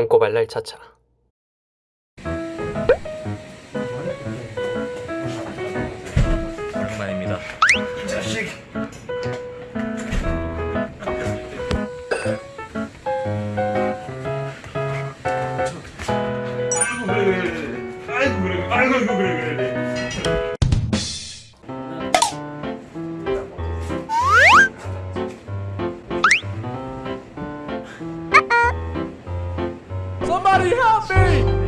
똥꼬발랄 차차. 오랜만입니다. 아이고 그래 아이고 그래 그래 그래 Somebody help me!